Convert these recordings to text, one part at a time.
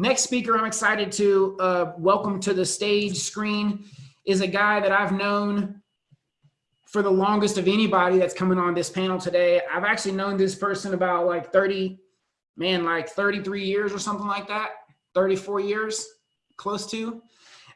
Next speaker I'm excited to uh, welcome to the stage screen is a guy that I've known for the longest of anybody that's coming on this panel today. I've actually known this person about like 30, man, like 33 years or something like that, 34 years, close to.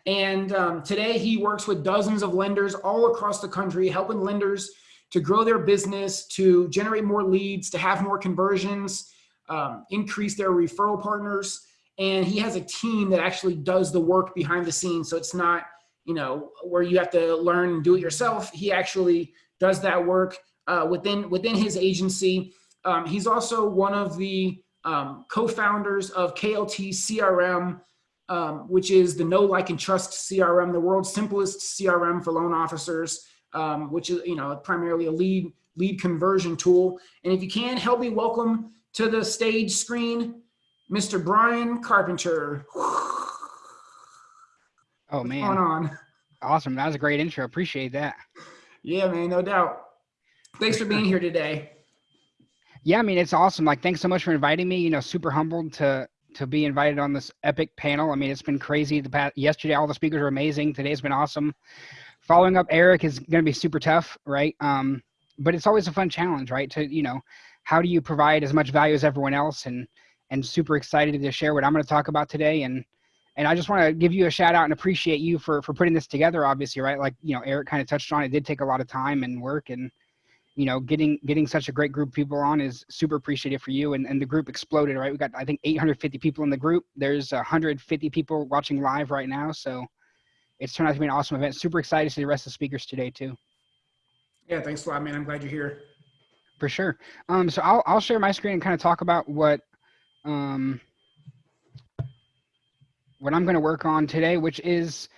And um, today he works with dozens of lenders all across the country, helping lenders to grow their business, to generate more leads, to have more conversions, um, increase their referral partners, and he has a team that actually does the work behind the scenes. So it's not, you know, where you have to learn and do it yourself. He actually does that work uh, within within his agency. Um, he's also one of the um, co-founders of KLT CRM, um, which is the Know Like and Trust CRM, the world's simplest CRM for loan officers, um, which is you know primarily a lead lead conversion tool. And if you can, help me welcome to the stage screen Mr. Brian Carpenter. Oh What's man. going on? Awesome. That was a great intro. Appreciate that. Yeah, man, no doubt. Thanks for being here today. Yeah, I mean it's awesome. Like thanks so much for inviting me. You know, super humbled to to be invited on this epic panel. I mean, it's been crazy. The past yesterday all the speakers were amazing. Today's been awesome. Following up Eric is going to be super tough, right? Um but it's always a fun challenge, right? To, you know, how do you provide as much value as everyone else and and super excited to share what I'm going to talk about today. And and I just want to give you a shout out and appreciate you for for putting this together. Obviously, right? Like you know, Eric kind of touched on. It did take a lot of time and work, and you know, getting getting such a great group of people on is super appreciative for you. And and the group exploded, right? We got I think 850 people in the group. There's 150 people watching live right now, so it's turned out to be an awesome event. Super excited to see the rest of the speakers today too. Yeah, thanks a lot, man. I'm glad you're here. For sure. Um, so I'll I'll share my screen and kind of talk about what um, what I'm going to work on today, which is,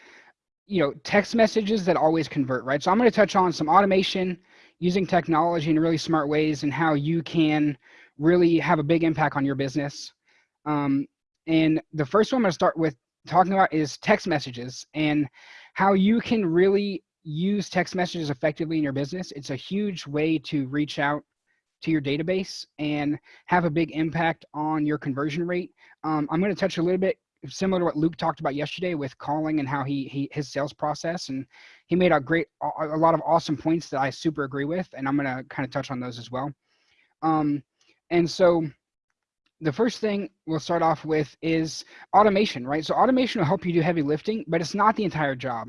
you know, text messages that always convert, right? So I'm going to touch on some automation using technology in really smart ways and how you can really have a big impact on your business. Um, and the first one I'm going to start with talking about is text messages and how you can really use text messages effectively in your business. It's a huge way to reach out to your database and have a big impact on your conversion rate. Um, I'm going to touch a little bit similar to what Luke talked about yesterday with calling and how he, he his sales process and he made a great a lot of awesome points that I super agree with and I'm going to kind of touch on those as well. Um, and so the first thing we'll start off with is automation, right? So automation will help you do heavy lifting, but it's not the entire job,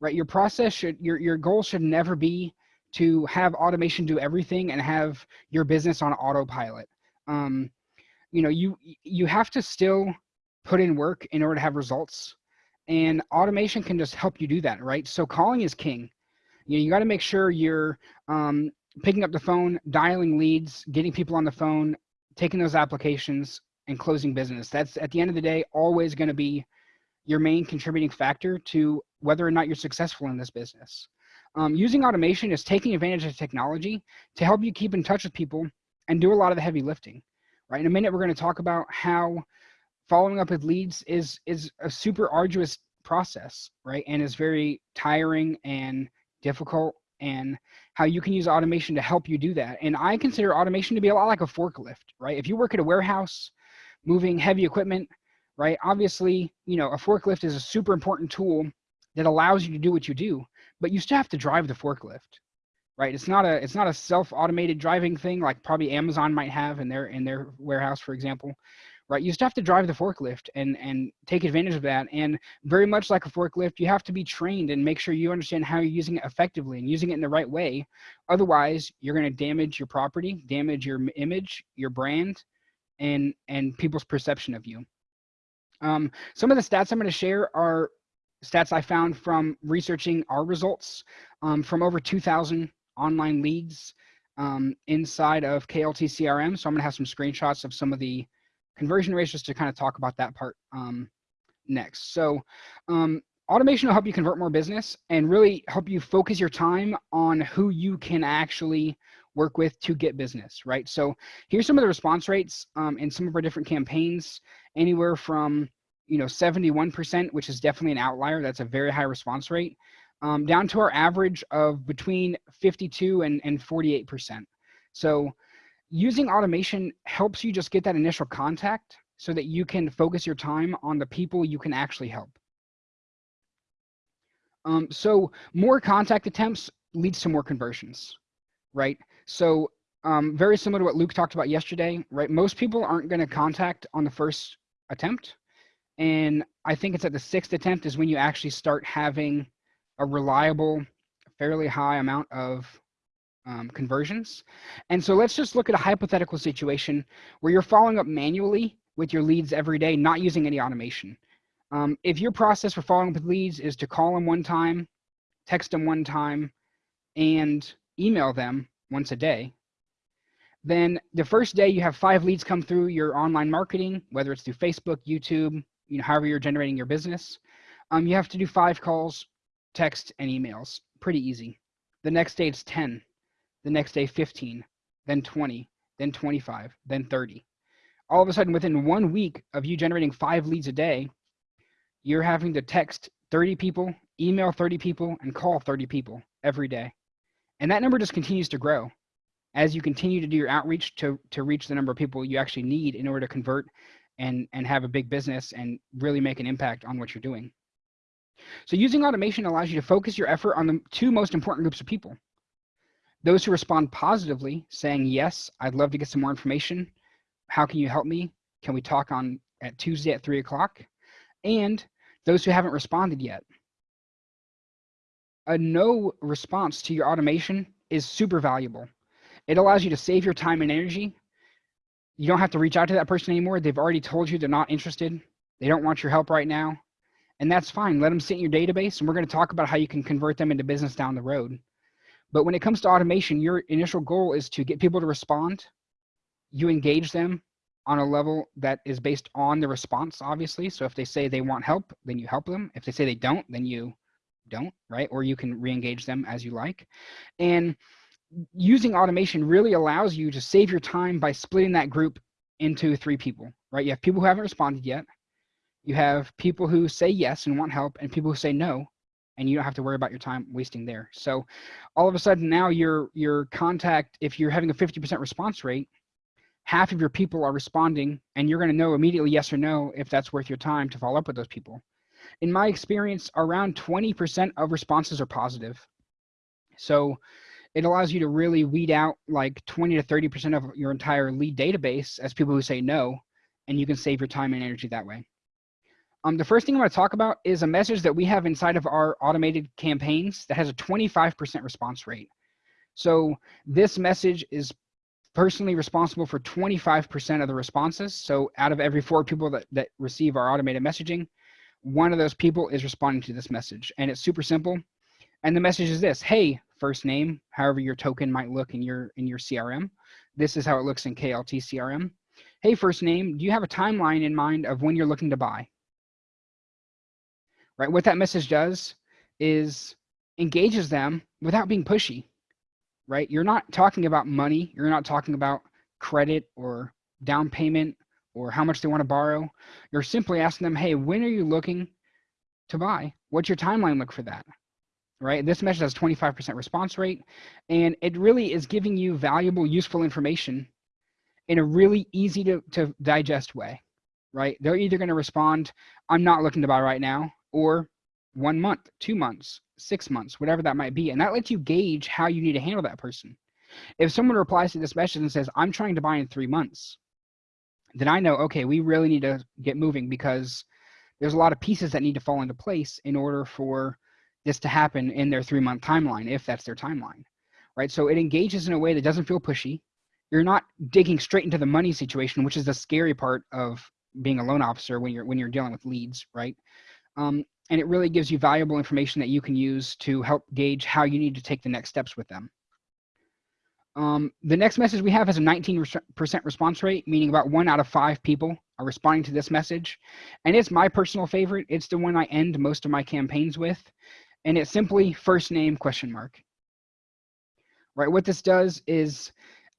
right? Your process should your your goal should never be to have automation do everything and have your business on autopilot. Um, you know, you you have to still put in work in order to have results, and automation can just help you do that, right? So calling is king. You know, you got to make sure you're um, picking up the phone, dialing leads, getting people on the phone, taking those applications, and closing business. That's at the end of the day always going to be your main contributing factor to whether or not you're successful in this business. Um, using automation is taking advantage of technology to help you keep in touch with people and do a lot of the heavy lifting. Right. In a minute, we're going to talk about how following up with leads is is a super arduous process, right? And is very tiring and difficult and how you can use automation to help you do that. And I consider automation to be a lot like a forklift, right? If you work at a warehouse moving heavy equipment, right? Obviously, you know, a forklift is a super important tool that allows you to do what you do but you still have to drive the forklift right? It's not a it's not a self-automated driving thing like probably amazon might have in their in their warehouse for example right? You still have to drive the forklift and and take advantage of that. And very much like a forklift you have to be trained and make sure you understand how you're using it effectively and using it in the right way. Otherwise you're going to damage your property damage your image your brand and and people's perception of you. Um, some of the stats i'm going to share are stats I found from researching our results um, from over 2,000 online leads um, inside of KLT CRM. So I'm gonna have some screenshots of some of the conversion ratios to kind of talk about that part um, next. So um, automation will help you convert more business and really help you focus your time on who you can actually work with to get business, right? So here's some of the response rates um, in some of our different campaigns, anywhere from you know, 71%, which is definitely an outlier. That's a very high response rate, um, down to our average of between 52 and, and 48%. So using automation helps you just get that initial contact so that you can focus your time on the people you can actually help. Um, so more contact attempts leads to more conversions, right? So um, very similar to what Luke talked about yesterday, right? Most people aren't going to contact on the first attempt. And I think it's at the sixth attempt is when you actually start having a reliable, fairly high amount of um, conversions. And so let's just look at a hypothetical situation where you're following up manually with your leads every day, not using any automation. Um, if your process for following up with leads is to call them one time, text them one time, and email them once a day, then the first day you have five leads come through your online marketing, whether it's through Facebook, YouTube, you know, however you're generating your business. Um, you have to do five calls, text, and emails. Pretty easy. The next day it's 10. The next day 15, then 20, then 25, then 30. All of a sudden, within one week of you generating five leads a day, you're having to text 30 people, email 30 people, and call 30 people every day. And that number just continues to grow as you continue to do your outreach to, to reach the number of people you actually need in order to convert and, and have a big business and really make an impact on what you're doing. So using automation allows you to focus your effort on the two most important groups of people. Those who respond positively, saying, yes, I'd love to get some more information. How can you help me? Can we talk on at Tuesday at three o'clock? And those who haven't responded yet. A no response to your automation is super valuable. It allows you to save your time and energy. You don't have to reach out to that person anymore. They've already told you they're not interested. They don't want your help right now. And that's fine. Let them sit in your database and we're going to talk about how you can convert them into business down the road. But when it comes to automation, your initial goal is to get people to respond. You engage them on a level that is based on the response, obviously. So if they say they want help, then you help them. If they say they don't, then you don't, right? Or you can re-engage them as you like. And using automation really allows you to save your time by splitting that group into three people, right? You have people who haven't responded yet. You have people who say yes and want help and people who say no and you don't have to worry about your time wasting there. So all of a sudden now your your contact, if you're having a 50% response rate, half of your people are responding and you're going to know immediately yes or no if that's worth your time to follow up with those people. In my experience, around 20% of responses are positive. So it allows you to really weed out like 20 to 30% of your entire lead database as people who say no, and you can save your time and energy that way. Um, the first thing I'm going to talk about is a message that we have inside of our automated campaigns that has a 25% response rate. So this message is personally responsible for 25% of the responses. So out of every four people that, that receive our automated messaging, one of those people is responding to this message. And it's super simple. And the message is this, hey, first name, however your token might look in your in your CRM. This is how it looks in KLT CRM. Hey, first name, do you have a timeline in mind of when you're looking to buy? Right, what that message does is engages them without being pushy, right? You're not talking about money. You're not talking about credit or down payment or how much they want to borrow. You're simply asking them, hey, when are you looking to buy? What's your timeline look for that? Right? This message has 25% response rate, and it really is giving you valuable, useful information in a really easy to, to digest way, right? They're either going to respond, I'm not looking to buy right now, or one month, two months, six months, whatever that might be. And that lets you gauge how you need to handle that person. If someone replies to this message and says, I'm trying to buy in three months, then I know, okay, we really need to get moving because there's a lot of pieces that need to fall into place in order for this to happen in their three month timeline, if that's their timeline, right? So it engages in a way that doesn't feel pushy. You're not digging straight into the money situation, which is the scary part of being a loan officer when you're when you're dealing with leads, right? Um, and it really gives you valuable information that you can use to help gauge how you need to take the next steps with them. Um, the next message we have is a 19% response rate, meaning about one out of five people are responding to this message. And it's my personal favorite. It's the one I end most of my campaigns with and it's simply first name question mark. Right, what this does is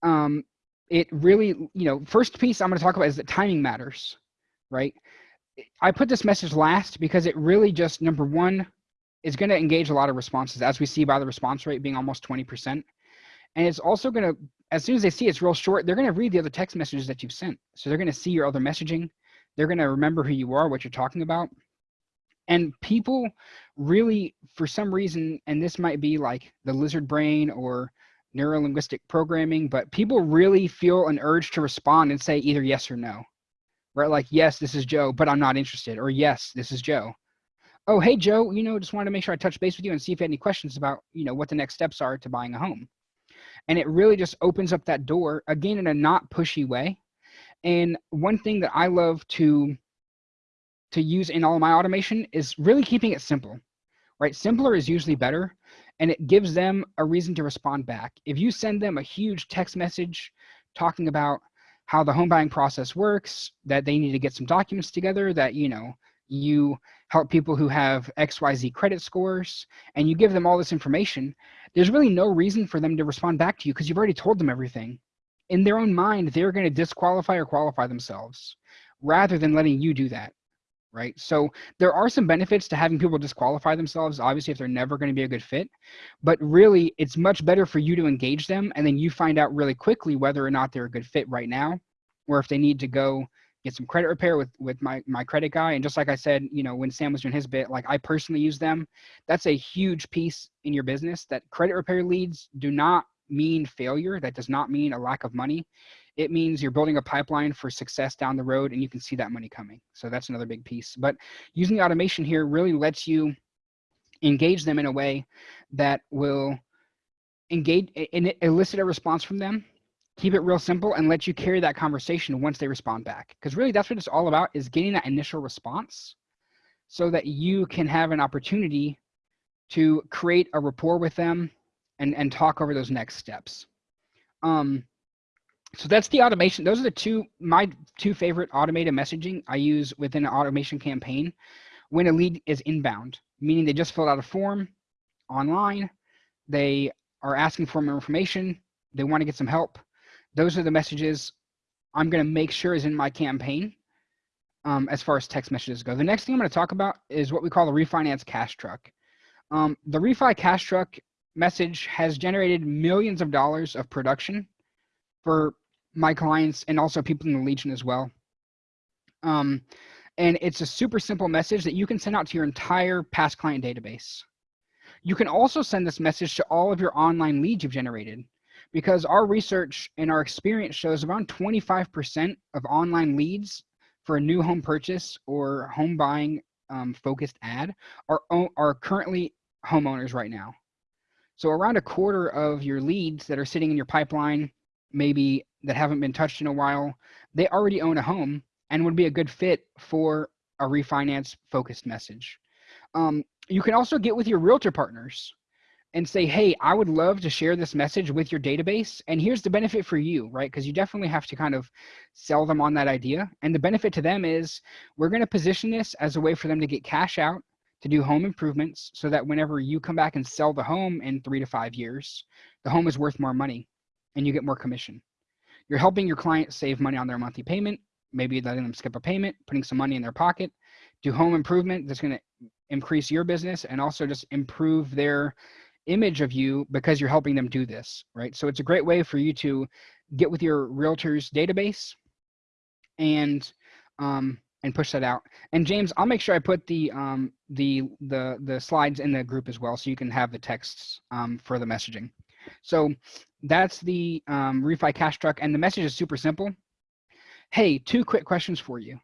um, it really, you know, first piece I'm going to talk about is that timing matters, right? I put this message last because it really just, number one, is going to engage a lot of responses as we see by the response rate being almost 20%. And it's also going to, as soon as they see it's real short, they're to read the other text messages that you've sent. So they're going to see your other messaging. They're going to remember who you are, what you're talking about. And people really, for some reason, and this might be like the lizard brain or neurolinguistic programming, but people really feel an urge to respond and say either yes or no. Right? Like, yes, this is Joe, but I'm not interested. Or yes, this is Joe. Oh, hey, Joe, you know, just wanted to make sure I touch base with you and see if you had any questions about, you know, what the next steps are to buying a home. And it really just opens up that door, again, in a not pushy way. And one thing that I love to to use in all my automation is really keeping it simple, right? Simpler is usually better and it gives them a reason to respond back. If you send them a huge text message talking about how the home buying process works, that they need to get some documents together, that, you know, you help people who have XYZ credit scores, and you give them all this information, there's really no reason for them to respond back to you because you've already told them everything. In their own mind, they're going to disqualify or qualify themselves rather than letting you do that right? So there are some benefits to having people disqualify themselves, obviously, if they're never going to be a good fit. But really, it's much better for you to engage them, and then you find out really quickly whether or not they're a good fit right now, or if they need to go get some credit repair with with my my credit guy. And just like I said, you know, when Sam was doing his bit, like I personally use them. That's a huge piece in your business. That credit repair leads do not mean failure. That does not mean a lack of money it means you're building a pipeline for success down the road and you can see that money coming. So that's another big piece. But using automation here really lets you engage them in a way that will engage and elicit a response from them keep it real simple and let you carry that conversation once they respond back because really that's what it's all about is getting that initial response so that you can have an opportunity to create a rapport with them and and talk over those next steps um so that's the automation. Those are the two, my two favorite automated messaging I use within an automation campaign when a lead is inbound, meaning they just filled out a form online. They are asking for more information. They want to get some help. Those are the messages I'm going to make sure is in my campaign um, as far as text messages go. The next thing I'm going to talk about is what we call the refinance cash truck. Um, the refi cash truck message has generated millions of dollars of production for my clients and also people in the Legion as well. Um, and it's a super simple message that you can send out to your entire past client database. You can also send this message to all of your online leads you've generated because our research and our experience shows around 25% of online leads for a new home purchase or home buying um, focused ad are, are currently homeowners right now. So around a quarter of your leads that are sitting in your pipeline maybe that haven't been touched in a while, they already own a home and would be a good fit for a refinance focused message. Um, you can also get with your realtor partners and say, hey, I would love to share this message with your database. And here's the benefit for you, right? Because you definitely have to kind of sell them on that idea. And the benefit to them is we're going to position this as a way for them to get cash out to do home improvements so that whenever you come back and sell the home in three to five years, the home is worth more money and you get more commission. You're helping your client save money on their monthly payment, maybe letting them skip a payment, putting some money in their pocket, do home improvement that's going to increase your business and also just improve their image of you because you're helping them do this, right? So it's a great way for you to get with your realtor's database and um, and push that out. And James, I'll make sure I put the um, the the the slides in the group as well, so you can have the texts um, for the messaging. So that's the um, refi cash truck. And the message is super simple. Hey, two quick questions for you.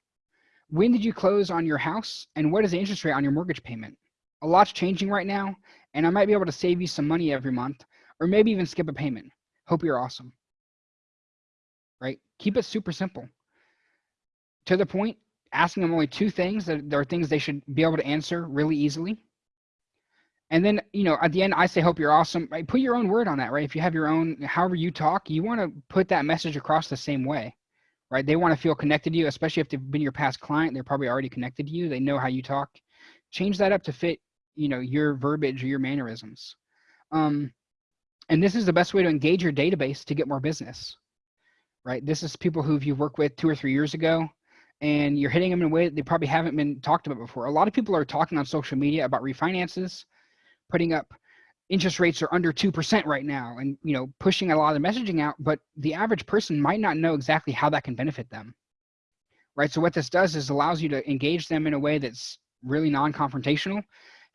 When did you close on your house? And what is the interest rate on your mortgage payment? A lot's changing right now, and I might be able to save you some money every month, or maybe even skip a payment. Hope you're awesome. Right? Keep it super simple. To the point, asking them only two things that there are things they should be able to answer really easily and then, you know, at the end, I say, hope you're awesome. Right? Put your own word on that, right? If you have your own, however you talk, you want to put that message across the same way, right? They want to feel connected to you, especially if they've been your past client. They're probably already connected to you. They know how you talk. Change that up to fit, you know, your verbiage or your mannerisms. Um, and this is the best way to engage your database to get more business, right? This is people who you've worked with two or three years ago and you're hitting them in a way that they probably haven't been talked about before. A lot of people are talking on social media about refinances putting up interest rates are under 2% right now and you know pushing a lot of messaging out but the average person might not know exactly how that can benefit them right? So what this does is allows you to engage them in a way that's really non-confrontational.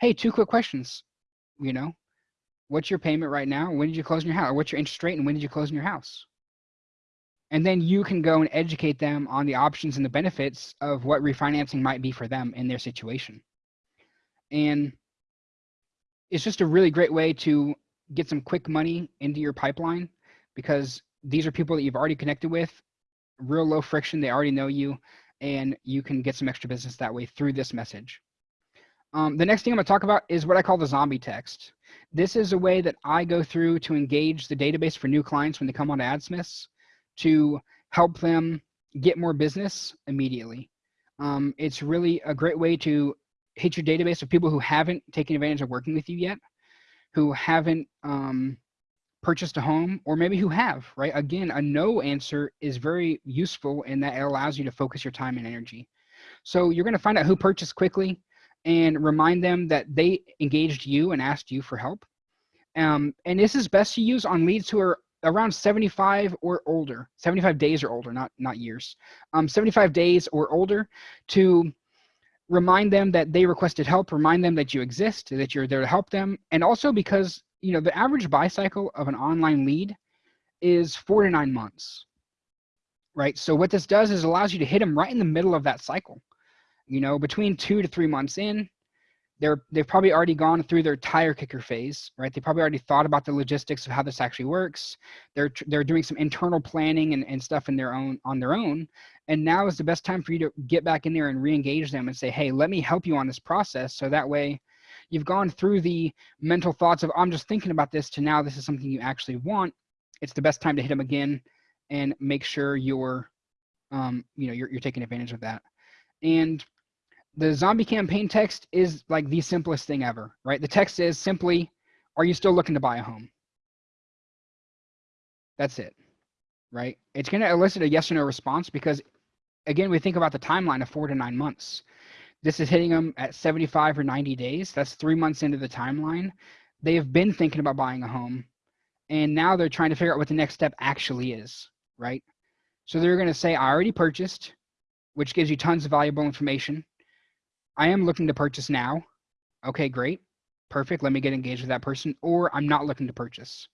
Hey, two quick questions, you know, what's your payment right now? When did you close in your house? Or what's your interest rate and when did you close in your house? And then you can go and educate them on the options and the benefits of what refinancing might be for them in their situation. And it's just a really great way to get some quick money into your pipeline because these are people that you've already connected with, real low friction, they already know you, and you can get some extra business that way through this message. Um, the next thing I'm gonna talk about is what I call the zombie text. This is a way that I go through to engage the database for new clients when they come on to AdSmiths to help them get more business immediately. Um, it's really a great way to hit your database of people who haven't taken advantage of working with you yet, who haven't um, purchased a home, or maybe who have, right? Again, a no answer is very useful in that it allows you to focus your time and energy. So you're gonna find out who purchased quickly and remind them that they engaged you and asked you for help. Um, and this is best to use on leads who are around 75 or older, 75 days or older, not, not years, um, 75 days or older to remind them that they requested help, remind them that you exist, that you're there to help them. And also because, you know, the average buy cycle of an online lead is four to nine months, right? So what this does is allows you to hit them right in the middle of that cycle. You know, between two to three months in, they're they've probably already gone through their tire kicker phase, right? They probably already thought about the logistics of how this actually works. They're they're doing some internal planning and, and stuff in their own on their own. And now is the best time for you to get back in there and re-engage them and say, hey, let me help you on this process. So that way you've gone through the mental thoughts of I'm just thinking about this to now this is something you actually want. It's the best time to hit them again and make sure you're um, you know, you're you're taking advantage of that. And the zombie campaign text is like the simplest thing ever, right? The text is simply, are you still looking to buy a home? That's it, right? It's going to elicit a yes or no response because, again, we think about the timeline of four to nine months. This is hitting them at 75 or 90 days. That's three months into the timeline. They have been thinking about buying a home, and now they're trying to figure out what the next step actually is, right? So they're going to say, I already purchased, which gives you tons of valuable information I am looking to purchase now. Okay, great. Perfect. Let me get engaged with that person. Or I'm not looking to purchase.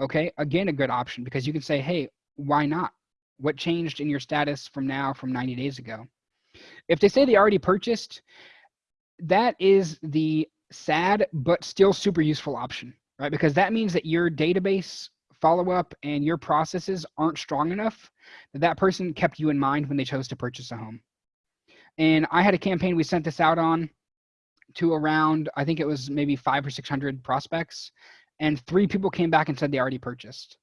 Okay, again, a good option because you can say, hey, why not? What changed in your status from now from 90 days ago? If they say they already purchased, that is the sad but still super useful option, right? Because that means that your database follow up and your processes aren't strong enough that that person kept you in mind when they chose to purchase a home. And I had a campaign we sent this out on to around, I think it was maybe five or 600 prospects. And three people came back and said they already purchased,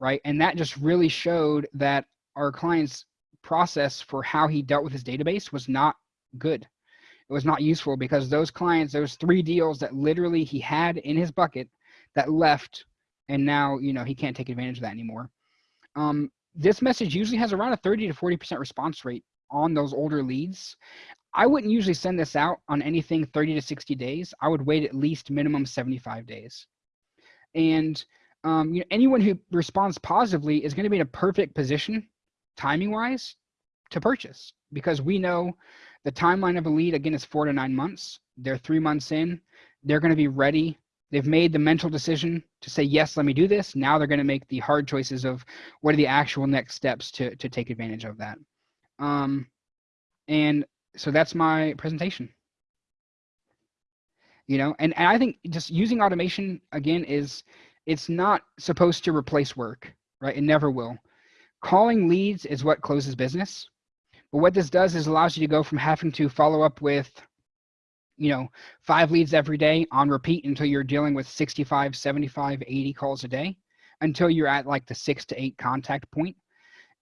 right? And that just really showed that our client's process for how he dealt with his database was not good. It was not useful because those clients, those three deals that literally he had in his bucket that left and now, you know, he can't take advantage of that anymore. Um, this message usually has around a 30 to 40% response rate on those older leads, I wouldn't usually send this out on anything 30 to 60 days. I would wait at least minimum 75 days. And um, you know, anyone who responds positively is going to be in a perfect position, timing wise, to purchase because we know the timeline of a lead again is four to nine months. They're three months in. They're going to be ready. They've made the mental decision to say yes, let me do this. Now they're going to make the hard choices of what are the actual next steps to to take advantage of that. Um, and so that's my presentation. You know, and, and I think just using automation again is it's not supposed to replace work, right? It never will. Calling leads is what closes business. But what this does is allows you to go from having to follow up with, you know, five leads every day on repeat until you're dealing with 65, 75, 80 calls a day until you're at like the six to eight contact point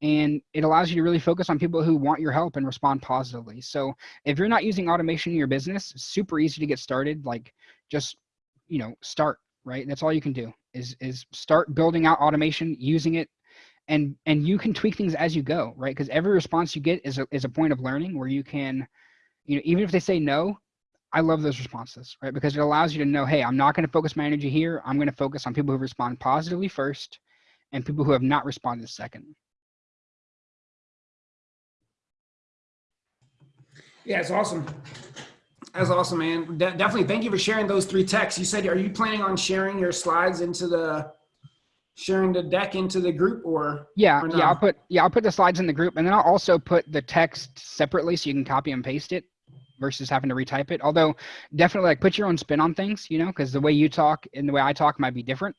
and it allows you to really focus on people who want your help and respond positively. So if you're not using automation in your business, super easy to get started. Like just, you know, start, right? That's all you can do is, is start building out automation, using it and, and you can tweak things as you go, right? Because every response you get is a, is a point of learning where you can, you know, even if they say no, I love those responses, right? Because it allows you to know, hey, I'm not going to focus my energy here. I'm going to focus on people who respond positively first and people who have not responded second. Yeah, it's awesome. That's awesome, man. De- definitely. Thank you for sharing those three texts. You said, are you planning on sharing your slides into the, sharing the deck into the group or? Yeah, Or yeah, I'll put yeah, I'll put the slides in the group and then I'll also put the text separately so you can copy and paste it versus having to retype it. Although definitely like put your own spin on things, you know, because the way you talk and the way I talk might be different.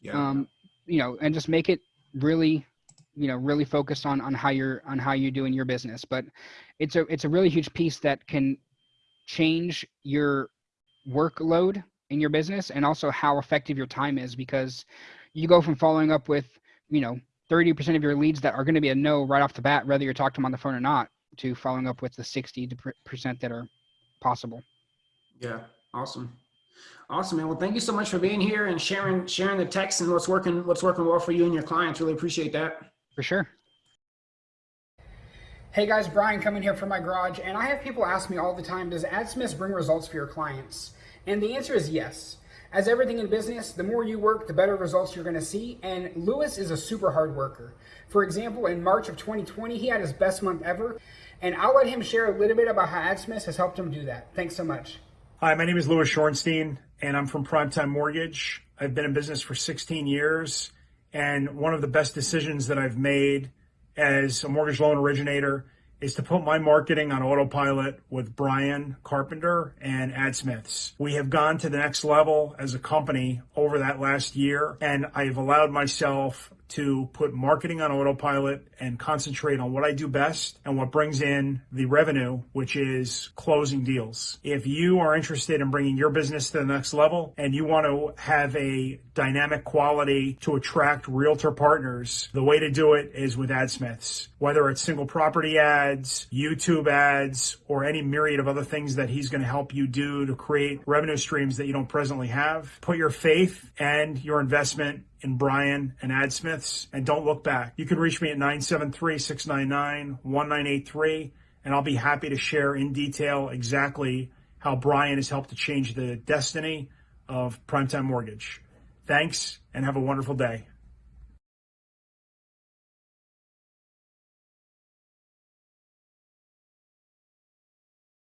yeah. Um, you know, and just make it really, you know, really focused on on how you're on how you're doing your business. But it's a it's a really huge piece that can change your workload in your business and also how effective your time is because you go from following up with, you know, 30% of your leads that are going to be a no right off the bat, whether you're talking to them on the phone or not, to following up with the 60% that are possible. Yeah, awesome. Awesome, man. Well, thank you so much for being here and sharing sharing the text and what's working what's working well for you and your clients. Really appreciate that. For sure. Hey guys, Brian coming here from my garage, and I have people ask me all the time, does AdSmith bring results for your clients? And the answer is yes. As everything in business, the more you work, the better results you're gonna see, and Lewis is a super hard worker. For example, in March of 2020, he had his best month ever, and I'll let him share a little bit about how AdSmith has helped him do that. Thanks so much. Hi, my name is Lewis Shorenstein, and I'm from Primetime Mortgage. I've been in business for 16 years, and one of the best decisions that I've made as a mortgage loan originator is to put my marketing on autopilot with Brian Carpenter and AdSmiths. We have gone to the next level as a company over that last year, and I've allowed myself to put marketing on autopilot and concentrate on what I do best and what brings in the revenue, which is closing deals. If you are interested in bringing your business to the next level and you want to have a dynamic quality to attract realtor partners, the way to do it is with AdSmiths. Whether it's single property ads, YouTube ads, or any myriad of other things that he's going to help you do to create revenue streams that you don't presently have. Put your faith and your investment in Brian and AdSmiths and don't look back. You can reach me at 973-699-1983 and I'll be happy to share in detail exactly how Brian has helped to change the destiny of Primetime Mortgage. Thanks and have a wonderful day.